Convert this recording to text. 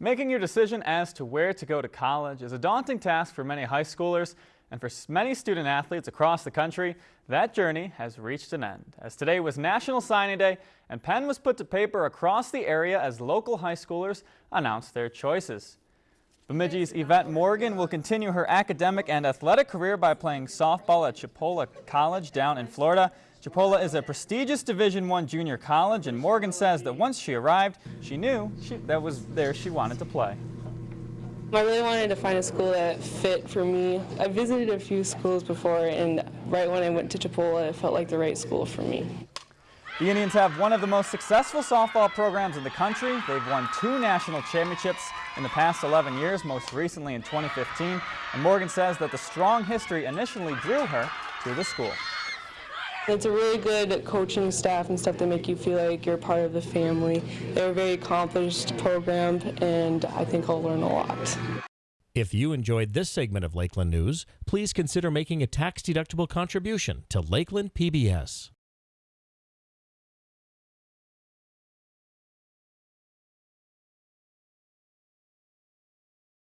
Making your decision as to where to go to college is a daunting task for many high schoolers, and for many student athletes across the country, that journey has reached an end. As today was National Signing Day, and pen was put to paper across the area as local high schoolers announced their choices. Bemidji's Yvette Morgan will continue her academic and athletic career by playing softball at Chipola College down in Florida. Chipola is a prestigious Division I junior college, and Morgan says that once she arrived, she knew she, that was there she wanted to play. I really wanted to find a school that fit for me. I visited a few schools before, and right when I went to Chipola, it felt like the right school for me. The Indians have one of the most successful softball programs in the country. They've won two national championships in the past 11 years, most recently in 2015. And Morgan says that the strong history initially drew her to the school. It's a really good coaching staff and stuff that make you feel like you're part of the family. They're a very accomplished program, and I think I'll learn a lot. If you enjoyed this segment of Lakeland News, please consider making a tax-deductible contribution to Lakeland PBS.